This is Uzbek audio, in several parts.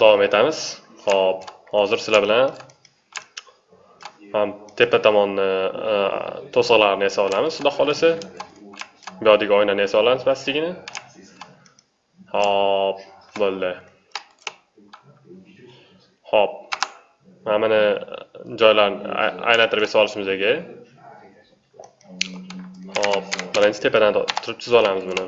davom etamiz. Ho'p hozir sizlar bilan ham tepa tomonni e, to'siqlarini yasab olamiz. Xudo xohlasa bu yoqdagi oynani yasab olamiz pastligini. Hop bo'ldi. Hop mana buni joylarni aylantirib yasab olishimiz kerak hop birinchi tepadan turib chizib olamiz buni.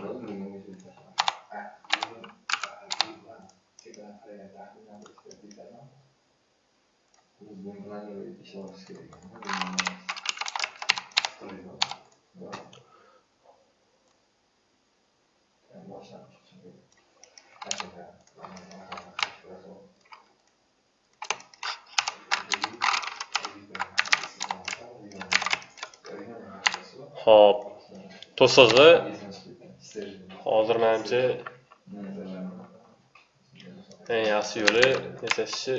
Hop. To'sig'i hozir menimcha eng yaxshi yo'li yasashni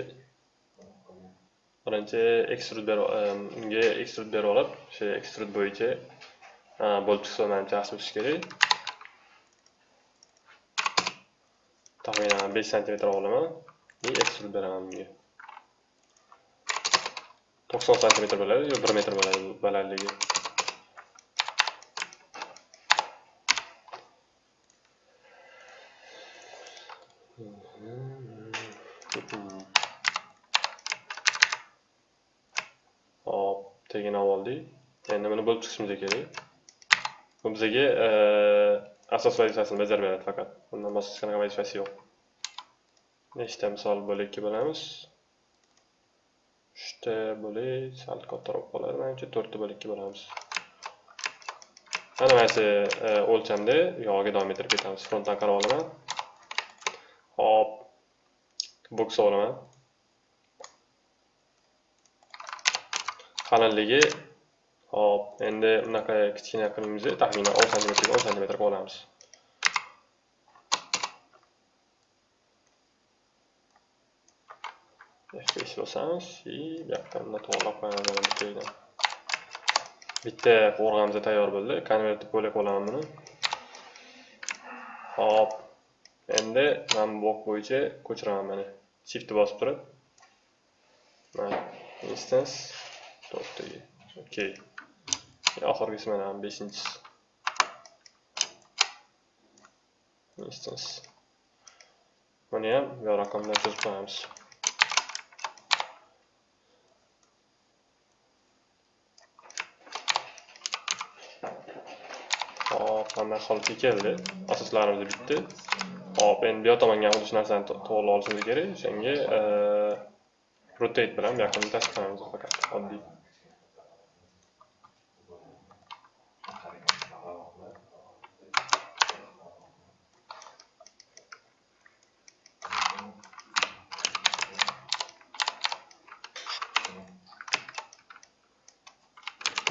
birinchi ekstrud unga ekstrud berib olib o'sha ekstrud bo'yicha bo'lib chiqsa manimcha yaxshi bo'lishi kerak. Taxminan besh santimetr olaman и ekstrud beraman bunga. To'qson santimetr bo'ladi yo bir metr bo'ladi balandligi? Hop olib oldik. Endi buni bo'lib chiqishimiz kerak? Bu bizga asos vazifasini bajarib beradi faqat. Bundan boshqa hech qanaqa vazifasi yo'q. Nechta misol bo'lakka bo'lamiz? Uchta bo'lak sal kattaroq bo'ladi. Manimcha to'rtta bo'lakka bo'lamiz. Mana mana shu o'lchamda yog'iga davom ettirib ketamiz. Frontdan qarab olaman. Hop boks olaman. Qalinligi hop endi bunaqa kichkina qilimizni taxminan o'n santimetrga o'n santimetrga olamiz besh bosamiz и bu yoqdan bunday to'g'irlab qo'yamiz bitta qo'rg'amiz tayyor bo'ldi. Konvertni bo'lak olaman buni. Hop endi mana bu bok bo'yicha ko'chiraman mana shiftni bosib turib. Mana instance. To'rttaga okey. Oxirgisi mana beshinchisi. Instance buni ham bu raqam bilan chizib qo'yamiz. Hop mana holatga keldi? Asoslarimiz bitdi. Hop endi bu yoq tomonga ham uch narsani to'g'irlab olishimiz kerak. O'shanga rotate bilan bu yoqni tasdiqlaymiz faqat oddiy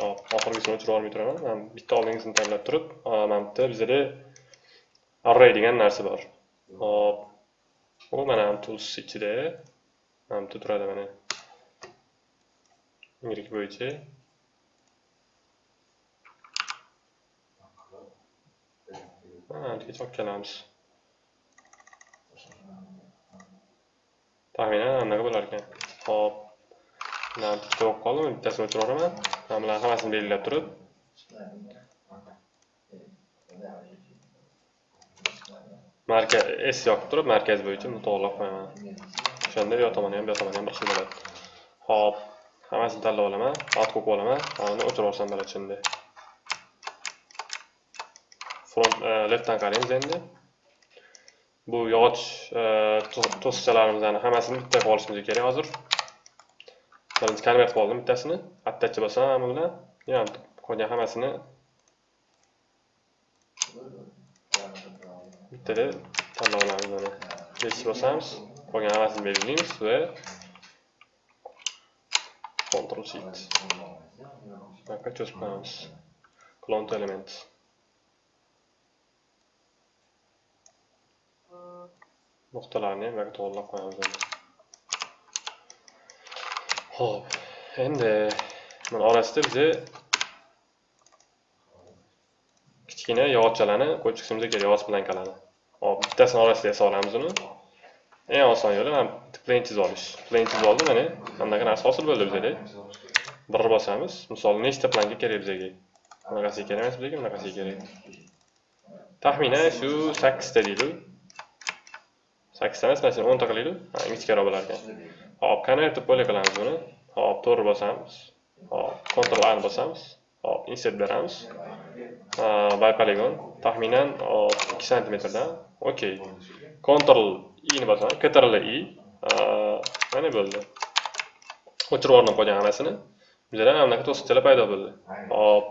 hop oxirgisini o'chirib olmay turaman man bitta oldingisini tanlab turib mana bitta bizada array degan narsa bor. Hop. U mana tools ichida mana bitta turadi mana. Y bo'yicha. Mana yergacha olib kelamiz. Taxminan anaqa bo'lar ekan. Hop. Mana bitta bo'lib qoldi bittasini o'chirib yuboraman mana bularni hammasini belgilab turib. Markaz s yoqib turib markaz bo'yicha to'g'irlab qo'yaman. O'shanda bu yoq tomoni ham bu yoq tomoni ham bir xil bo'ladi. Hop hammasini tanlab olaman alt qo'yib olaman uni o'chirib yuborsam bo'ladi shunday front e, leftdan qaraymiz endi. Bu yog'och e, to'siqchalarimizni hammasini bitta qilib olishimiz kerak hozir. Birinchi konvert qilib oldim bittasini. Attachi bosaman bu bilan yana qolgan hammasini bittada tanlab olamiz mana besh bosamiz qolgan hammasini belgilaymiz va control Shift buyoqqa cho'zib qo'yamiz clone element. Nuqtalarni ham buyoqqa to'g'irlab qo'yamiz ho'p endi mana orasida biza kichkina yog'ochchalarni qo'yib chiqishimiz kerak yog'och plankalarni hop bittasini orasiga solamiz uni. Eng oson yo'li mana plan chizib olish. Plan chizib oldim mana anaqa narsa hosil bo'ldi bizada bir bosamiz. Misol nechta planka kerak bizga? Bunaqasiga kerak emas bizga bunaqasiga kerak. Taxminan shu sakkizta deylik sakkizta emas mana shuni o'nta qilaylik ingichkaroq bo'lar ekan hop konvertib bo'lak qilamiz buni. Hop to'g'ri bosamiz. Hop ctrl a bosamiz. Hop insert beramiz. Э, by polygon taxminan 2 santimetrdan. Okey control i ni bosaman ctrl i. Э, mana bo'ldi. O'chirib yubordim qolgan hammasini. Bizada mana bunaqa to'siqchalar paydo bo'ldi. Hop.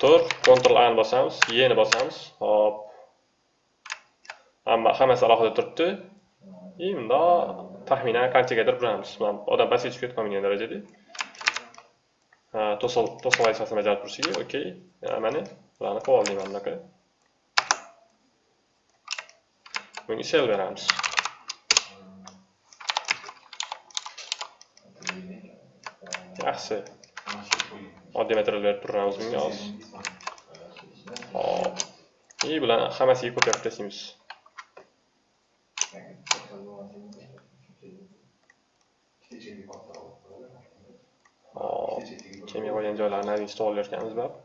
Tur control a ni bosamiz e ni bosamiz. Hop. Hammasi alohida turibdi. И bundoq taxminan qanchagadir buramiz odam pastga tushib ketib qolmagan darajada. To'siq to'siq vazifasini bajarib turishligi okey mana bularni qilib oldik mana bunaqa bunga shell beramiz yaxshi oddiy material berib turamiz bunga hozir hop и bularni hammasiga ko'paytirib tashlaymiz hop kelmay qolgan joylarini yechib olayotganmiz baribir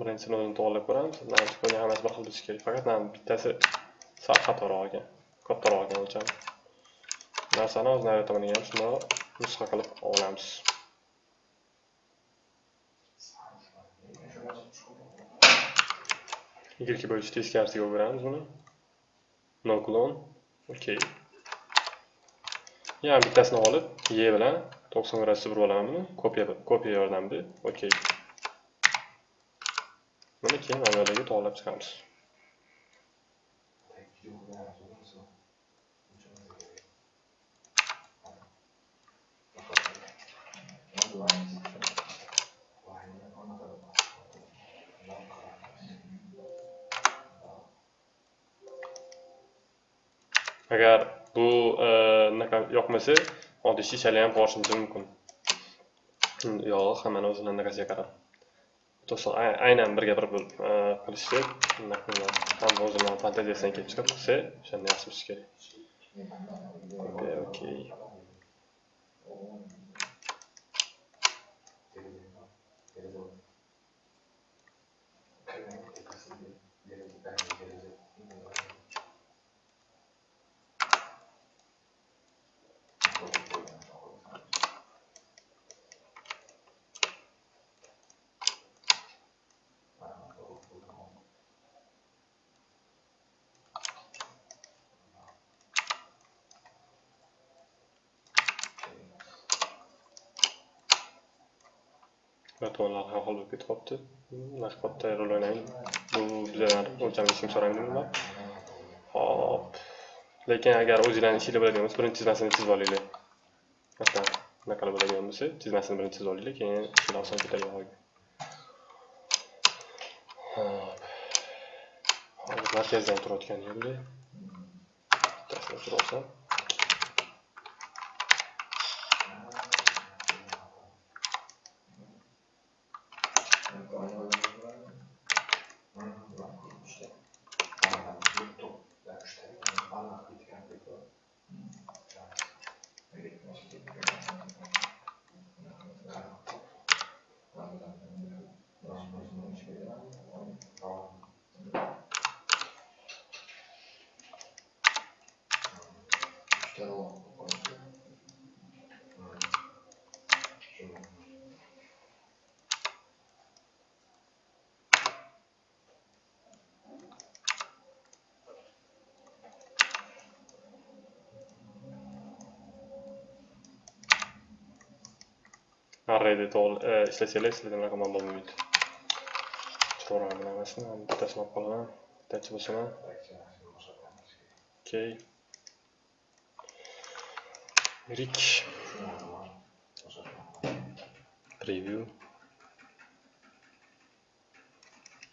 birinchisini o'zini to'g'irlab ko'ramiz. Qolgan hammasi bir xil bo'lishi kerak. Faqat mana bittasi sal xatoroq olgan kattaroq olgan o'lchami? Narsani o'z navbatimini ham shundoq nusxa qilib olamiz ikki bo'yicha teskarisiga o'giramiz buni no? Clone okey yana bittasini olib e bilan to'qson gradusda burib olaman buni kopiya kopiya yordamida okey Buni keyin avvaliga to'g'irlab chiqamiz. Agar bu eh, unaqa yoqmasa, oddiy shishali ham borishimiz mumkin. Hmm, yo'q hammani o'zini anaqasiga qarab. to'siq aynan birga bir eh, qilishni hamma o'zini fantaziyasidan kelib chiqib qilsa o'shanda yaxshi bo'lishi kerak okey to'nlar ham xil bo'lib ketyapti naqshbodda rol o'ynaylik bu bizlar o'lchamni ishim hop lekin agar o'zinglarni ishinglar bo'ladigan bo'lsa birinchi chizmasini chizib olinglar masalan bunaqa bo'ladigan bo'lsa chizmasini birinchi chizib olinglar keyin ishinglar oson ketadi hozir markazdan turayotgan yo'lda bittasini o'chirib olsam arrayda ishlasanglar sizlarga bunaqa muammo bo'lmaydi chiqaraman buni hammasini bittasini olib qolaman bittachi bosaman okey rik preview.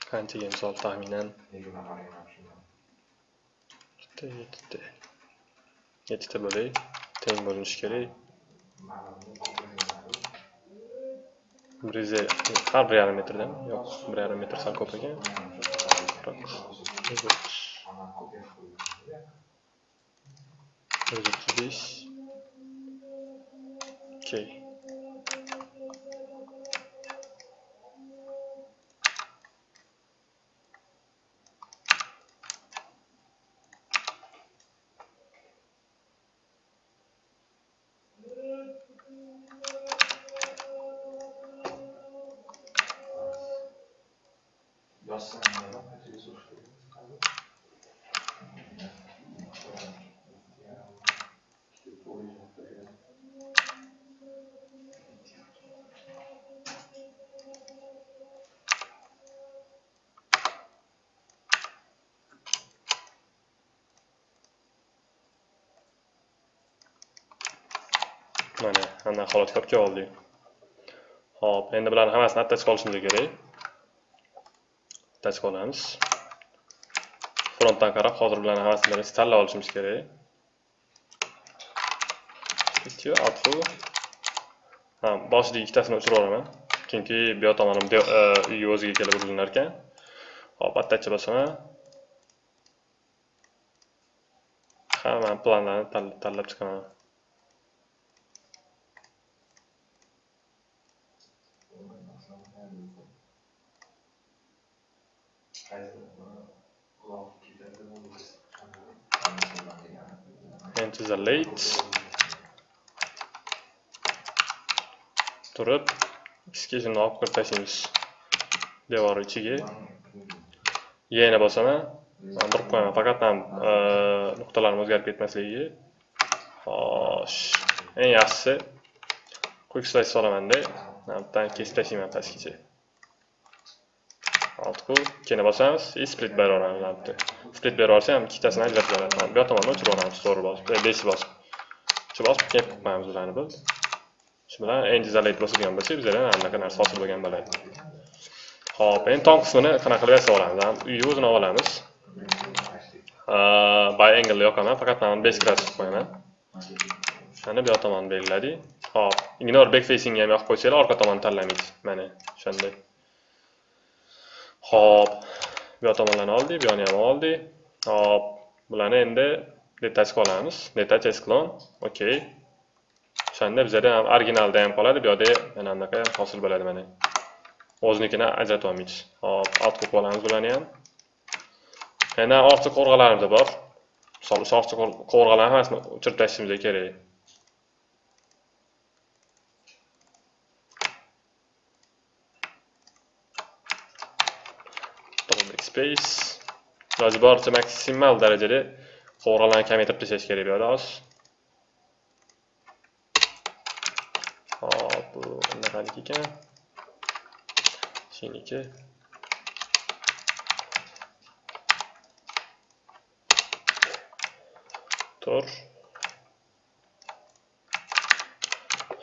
Qanchaga misol taxminan bitta yettita yettita bo'lay teng bo'linishi kerak bir yuz har bir yarim metrdan yo'q bir yarim metr sal ko'p ekan yuz o'ttiz yuz o'ttiz besh. Okey mana ana xolos topib oldik ho'p endi bularni hammasini attach qilishimiz kerak. Attachga olamiz frontdan qarab hozir bularni hammasini tanlab olishimiz kerak. Ikki atfu ha boshida ikkitasini o'chirib yuboraman chunki bu yoq tomonim e, uyga o'ziga kelib urilinar ekan hop attacha bosaman. Hamma planlarni tanlab chiqaman. Enter the late. Turib. Xga shuni olib kirib tashlaymiz devor ichiga yana bosaman. Durib qo'yaman. Faqat ham e, nuqtalarim o'zgarib ketmasligiga. Xo'sh. Eng yaxshisi quick slice solamanda bittadan kesib tashlayman pastgacha. Altku keyin bosamiz и split beraveramiz albatta split beraversa ham ikkitasini ajratib olamiz bu yoq tomonni o'chirib yuboramiz to'g'ri bosib e, beshni bosib. Shu bosib keyin qo'yamiz ularni biz. Shu bilan end izolate bosilgan bo'lsa bizada anaqa narsa hosil bo'lgan bo'ladi. Ho'p endi tom qismini qanaqa qilib yasab olamiz? Uyni o'zini olamiz. By angle yoqaman faqat mana base class qo'yaman. Mana bu yoq tomonni belgiladik. Hop ignore back facing ham yoqib qo'ysanglar orqa tomonni tanlamaydi mana o'shanday hop bu yoq tomonlarni oldik, bu yoni ham oldik. hop bularni endi detachga olamiz. Detach esklon, okey. O'shanda bizada ham originalda ham qoladi, bu yoqda mana bunaqa hosil bo'ladi mana. O'zinikini ajratib olmaymiz. Xo'p, alt qilib olamiz bularni ham. Yana ortiq qo'rg'alarimiz bor. Misol, ortiq qo'rg'alarni hammasini o'chirib tashlashimiz kerak. Space iloji boricha maksimal darajada qovurg'alarni kamaytirib tashlash kerak bu yoqda hozir hop bu bunaqaniki ekan. Seniki. Tur.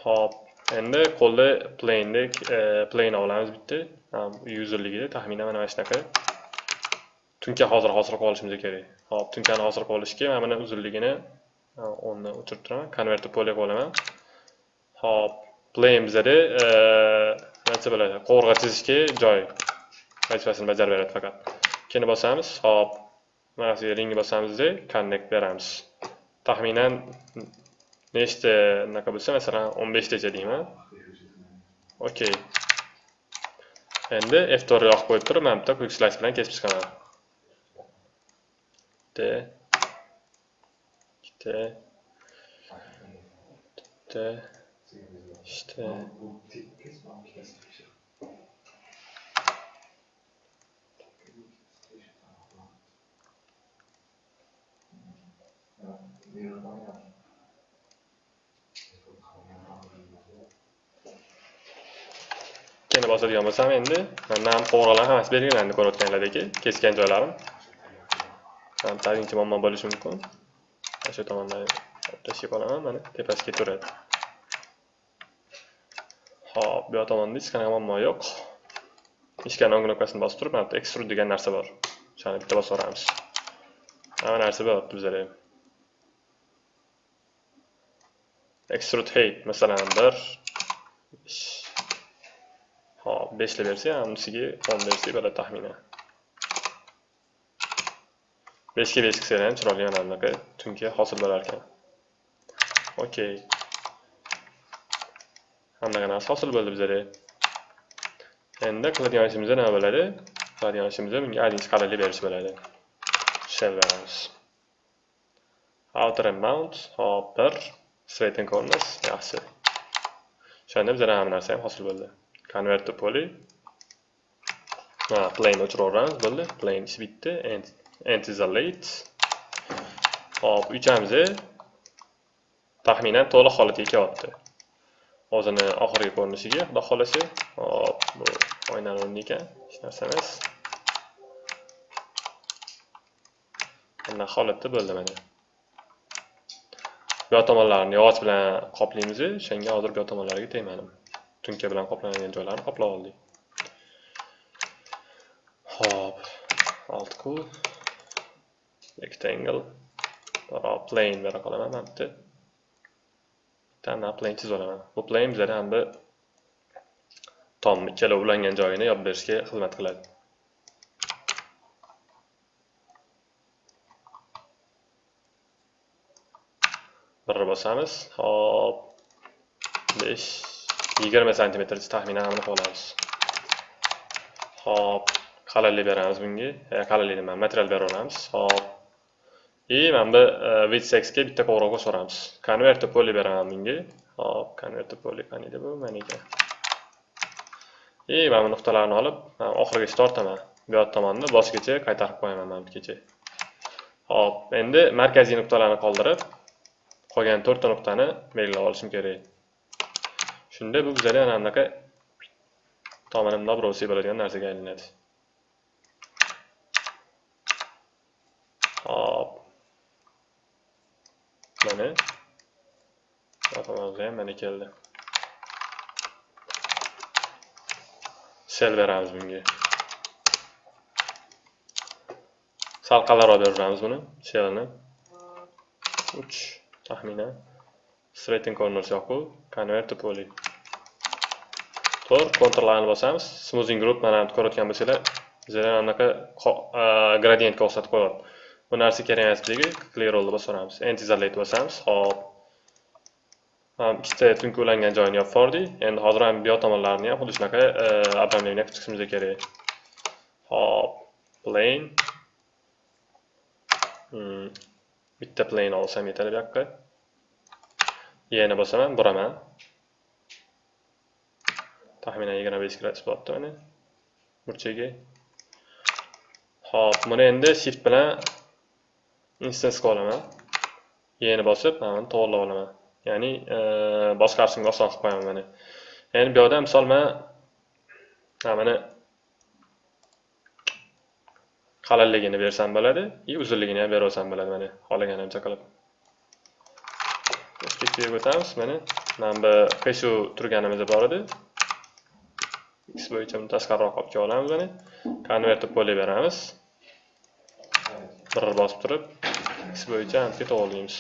Hop endi qo'lda plaindek plane olamiz bitta. Userligida taxminan mana shunaqa. Tunka hozir hosil olishimiz kerak. Hop tunkani hosil qilib olishga mana buni uzunligini e, o'ndan o'chirib turaman konvertni pole olaman. Hop plane bizada nima bo'ladi? Qovurg'a chizishga joy vazifasini bajarib beradi faqat. Keyin bosamiz hop mana shu ringni bosamizda connect beramiz. Taxminan nechta unaqa bo'lsa masalan o'n beshtacha deyman. Okey endi f to'rt yoqib qo'yib turib mana bitta quick slice bilan kesib chiqaman. Bitta ikkita bitta ishta ikkini bosadigan bo'lsam endi mandan qo'ng'iroqlar hammasi belgilandi ko'rayotganlardek kesgan joylarim tabiiyki muammo bo'lishi mumkin shu tomondan tashlab olaman mana tepasiga turadi ho'p bu yoq tomonda hech qanaqa muammo yo'q ishkani o'ng knopkasini bosib turib mana bu extrude degan narsa bor o'shani bitta bosib yuboramiz hamma narsa bo'lyapti bizlar ham extrude height masalan bir hop beshli bersak unisiga o'n bersak bo'ladi taxminan beshga besh qilsanglar ham chiroyli mana bunaqa tunka hosil bo'lar ekan okey hammaga narsa hosil bo'ldi bizlarda endi qiladigan ishimiz nima bo'ladi? Qiladigan ishimiz bunga одиннче qalinlik berish bo'ladi. Shell beramiz outer mount hop bir corners yaxshi. O'shanda bizada hamma narsa ham hosil bo'ldi. Convert to poly. Ha plane o'chirib yuboramiz bo'ldi. Plane ishi bitdi. And late hop uchamiz taxminan to'liq holatga kelyapti o'zini oxirgi ko'rinishiga xudo xohlasa hop bu oynani o'rni ekan. Hech narsa emas. Mana holatda bo'ldi mana. Bu tomonlarini yog'och bilan qoplaymiz o'shanga hozir bu tomonlarga tomonlariga tegmadim. Tunka bilan qoplanadigan joylarni qoplab oldik. Hop alt rectangle rectangle plane bera qolaman mana bitta bitta plane chizib olaman bu plane bizada ham bir tom ikkala ulangan joyini yopib berishga xizmat qiladi bir bosamiz hop besh yigirma santimetrcha taxminan aniq olamiz hop qalinlik beramiz bunga qalinlik nima material beraveramiz hop и mana bu width e, ga bitta qo'ng'iroq so'ramiz. convert to poly beraman bunga hop convert to poly qaniydi bu? Mana ekan и mana bu nuqtalarni olib oxirigacha tortaman. Bu yoq tomonni boshgacha qaytarib qo'yaman mana bu yergacha hop endi markaziy nuqtalarni qoldirib qolgan to'rtta nuqtani belgilab olishim kerak. Shunda bu bizga mana bunaqa tomini nabro'siy bo'ladigan narsaga aylanadi. Hop mana. Yoqimizda ham mana keldi. Sel beramiz bunga. Sal qalinroq beraveramiz buni shelni uch taxminan. Straighten corners yoqu convert to poly. To'rt kontrlarni bosamiz. Smoothing group mana ko'rayotgan bo'lsanglar bizada anaqa uh, gradientga o'xshatib qo'yadi bu narsa kerak emasligi clear rollni bosib yuboramiz end isolate bosamiz hop ikkita tunki ulangan joyini yopib yubordik endi hozir ham bu yoq tomonlarini ham xuddi shunaqa e, обрамление qilib chiqishimiz kerak. Hop plane. Hmm. bitta plane olsam yetadi bu yoqqa. Yana bosaman buraman taxminan yigirma besh gradus bo'lyapti mana burchaga hop buni endi shift bilan instansga olaman. Yeni bosib mana buni to'g'irlab olaman. Ya'ni e, boshqarishimga oson qilib qo'yaman mana endi bu yoqda misol man mana qalinligini bersam bo'ladi и uzunligini ham beraversam bo'ladi mana xohlaganimcha qilib ikkiga o'tamiz mana mana bu keshu turganimiz bor edi. X bo'yicha buni tashqariroq olib kelib olamiz mana. Konvertni poli beramiz. Bir bosib turib. X bo'yicha antga to'g'irlaymiz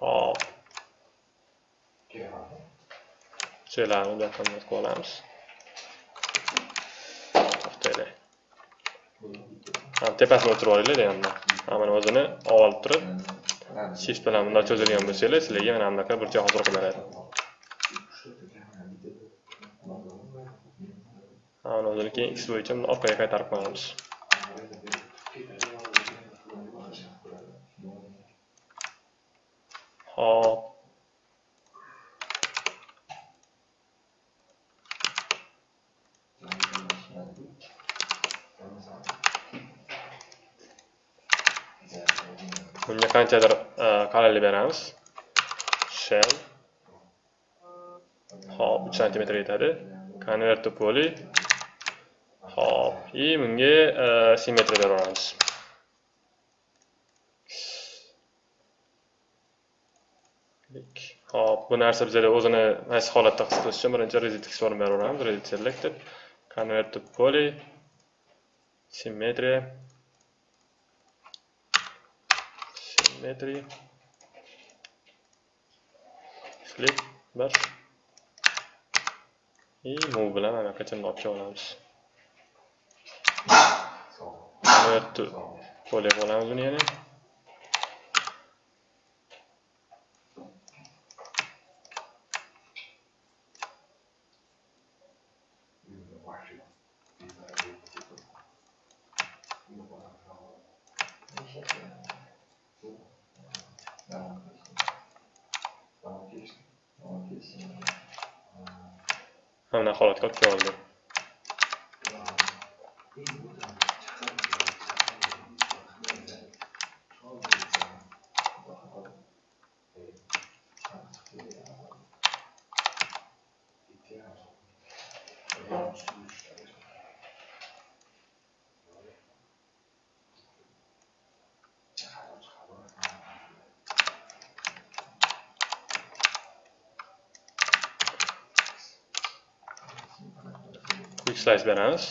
hop şeylerini bu yoqqa qilib olamiz to'xtaylik tepasini o'tirib olinglar endi mana o'zini olib turib shift bilan bunday cho'zilgan bo'lsanglar sizlarga mana bunaqa burchak hozir qilinadi beradi o'zini keyin x bo'yicha orqaga qaytarib qo'yamiz. Hop qanchadir eh, qalinlik eh, beramiz shell hop uch santimetr yetadi convert to poly hop и bunga simmetriya beraveramiz hop bu narsa bizada o'zini qaysi holatda his qilish uchun birinchi reset export beraveramiz reset select convert to poly simmetriya flip, bir, и move bilan mana qachon olib olamiz. Convert to poly qilamiz buni yana. Mana holatga olib keldi. Slice beramiz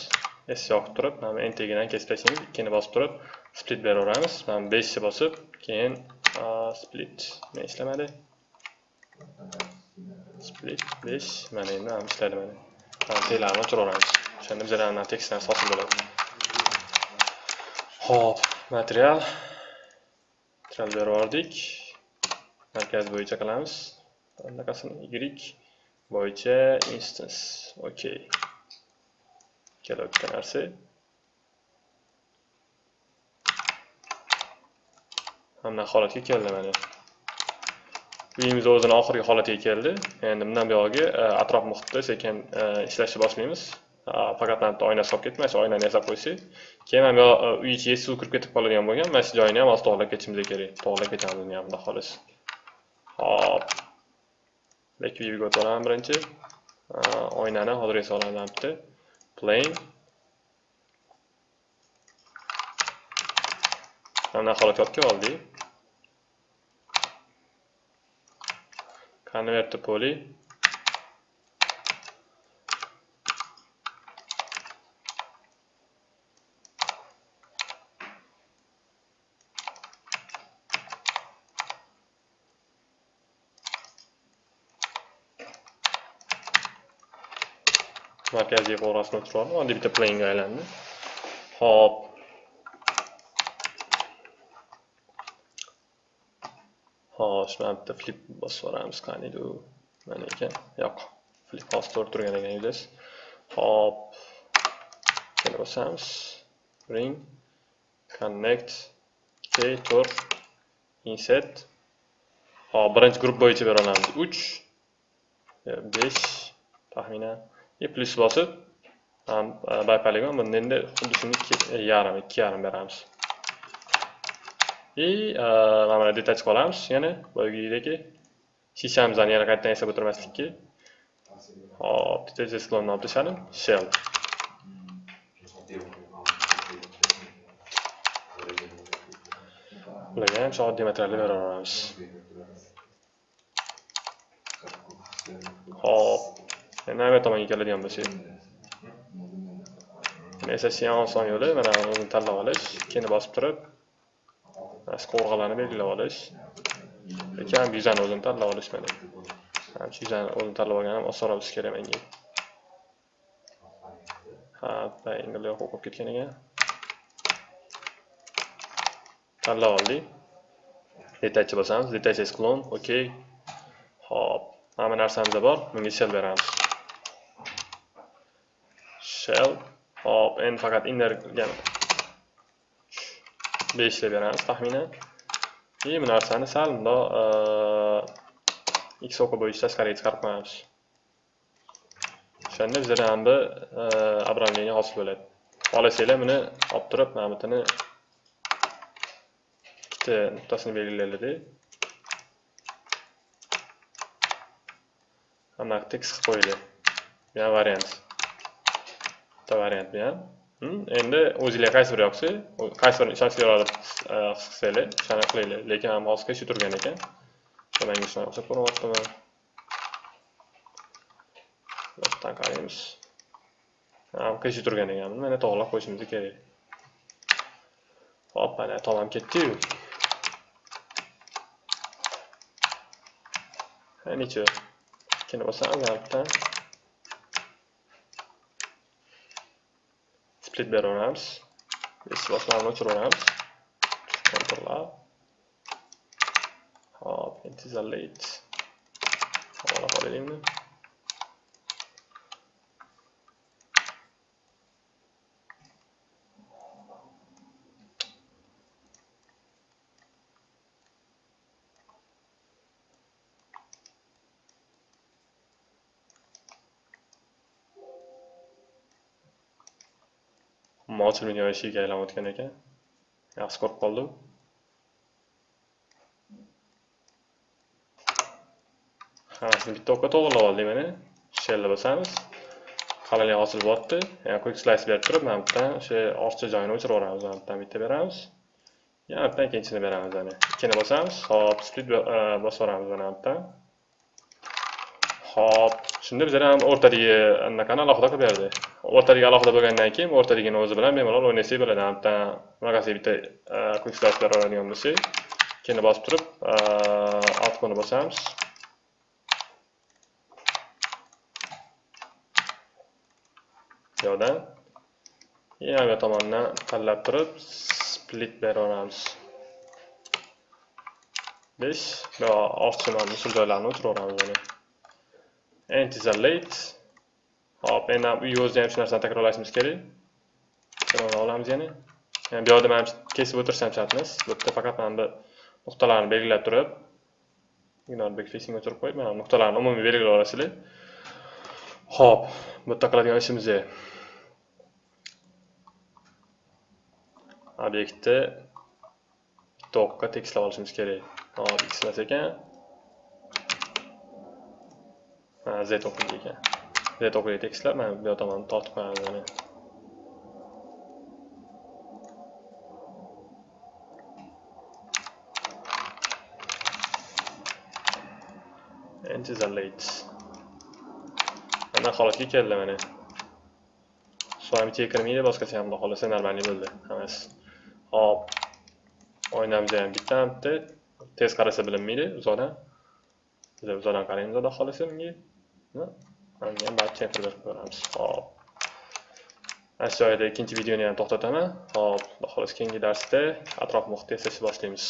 s yoqib turib mana entergadan kesib tashlaymiz ikkini bosib turib split beraveramiz mana beshni bosib keyin split nima ishlamadi split besh mana endi mana ishladi mana mana telarni o'chiraveramiz o'shanda bizlarni tekstlarimiz hosil bo'ladi ho'p material. Material berib yubordik markaz bo'yicha qilamiz anaqasini y bo'yicha instance. Okey kelayotgan narsa mana holatga keldi mana uyimiz o'zini oxirgi holatiga keldi endi bundan buyog'iga atrof muhitda sekin ishlashni boshlaymiz faqat bitta oynasi qolib ketdi mana shu oynani yasab qo'ysak keyin mana bu uy ichiga suv kirib ketib qoladigan bo'lgan mana shu joyini ham hozir to'g'irlab ketishimiz kerak to'g'irlab ketamiz uni ham xudo xohlasa hop. Back viewga o'tib olaman birinchi oynani hozir esa olaman bitta plane. Mana holatga olib oldik convert to poly markaziy qo'rasini o'chirib oddiy bitta planga aylandi. Hop. Hop mana bitta flip bosib yuboramiz qaniydi u? Mana ekan. Yo'q. Flip hozir to'g'ri turgan ekan yuzasi hop. Yana bosamiz. Ring. Connect. K to'rt. Insert hop birinchi guruh bo'yicha bera olamiz uch. Besh. Taxminan. И plus bosib e, bipoligon bunda endi xuddi shunga shuni e, yarim ikki yarim beramiz. И mana buni detach qolamiz. Yana boyagideki shishamizni yana qaytadan yasab o'tirmaslikka hop detach sklonni olib tashladim. Shell. Bularga ham shu oddiy materialni beraveramiz hop. Navbat tomonga keladigan bo'lsak esa eng yo'li mana uni tanlab olish keyin bosib turib mana qovurg'alarni belgilab olish lekin ham yuzani o'zini tanlab olish mana shu yuzani o'zini tanlab olganim ham osonroq bo'lishi kerak menga ha triangle yo'q o'qib ketgan ekan tanlab oldik detachni bosamiz detach clone okey hop hamma narsamiz bor bunga shell beramiz shell hop n faqat inner yana beshlab beramiz taxminan. И bu narsani sal bundoq x o'qi bo'yicha tashqariga chiqarib qo'yamiz o'shanda bizada ham bir обрамление hosil bo'ladi. Xohlasanglar buni olib turib mana bu ikkita nuqtasini belgilaylik mana tekis qilib qo'yaylik bu ham variant. Bitta variant bu ham endi o'zinglar qaysi biri yoqsa qaysi birini ishonchliroq his qilsanglar o'shani qilinglar lekin hozirgi shu turgan ekan Manga shunaqa o'xshab ko'rinyaptimi? Leftdan qaraymiz. Ha, turgan ekan Mana to'g'irlab qo'yishimiz kerak. Hop, mana tomam ketdi-yu. Necha? Ikkini bosamiz altdan. Split beraveramiz. Besi bosmalarni o'chiraveramiz. Control Hop, intizarlayt. Havola qo'yaylikmi? Ochilmagan eshigiga aylanayotgan ekan. Yaxshi ko'rib qoldim. Hammasini bitta o'qqa to'g'irlab oldik mana shellni bosamiz qalinlik ochilyapti yana quick slice berib turib mana bu o'sha ortiqcha joyini o'chirib yuboramiz mana bu bitta beramiz. Yana bu ikkinchisini beramiz mana. Ikkini bosamiz hop split e, bosib yuboramiz mana bu Xo'p, hop shunda bizlar ham o'rtadagi anaqani alohida qilib berdi o'rtadagi alohida bo'lgandan keyin o'rtadagini o'zi bilan bemalol o'ynasak bo'ladi. Bitta bunaqasi bitta e, quick startlar bera oladigan bo'lsak keyin bosib turib e, outputni bosamiz. Yo'dan yana tomondan tanlab turib split beraveramiz 5 va ortiqcha musul joylarni o'tiraveramiz. mana enter late hop endi ham ham shu narsani takrorlashimiz kerak takrorlab olamiz yana yani bu yoqda mana kesib o'tirsam ham bu yerda faqat mana bu nuqtalarni belgilab turib ignore backfacing o'chirib qo'yib mana nuqtalarni umumiy belgilab olasizlar hop bu yerda qiladigan ishimiz obyektni bitta tekislab olishimiz kerak hop x emas ekan z o'qiydi ekan z o'qiydi tekstlar mana bu tomonni tortib qo'yamiz mana enter late. Mana holatga keldi mana с kirmaydi boshqacha ham xudo xohlasa нормальный bo'ldi hammasi hop o'ynamiz ham bitta bitta tez qarasa bilinmaydi uzoqdan biz uzoqdan qaraymiz xudo xohlasa bunga Mana ham barcha berib ko'ramiz. Hop. Mana shu joyda ikkinchi videoni ham to'xtataman. Hop, xudo xohlasa keyingi darsda atrof muhitda yasashni boshlaymiz.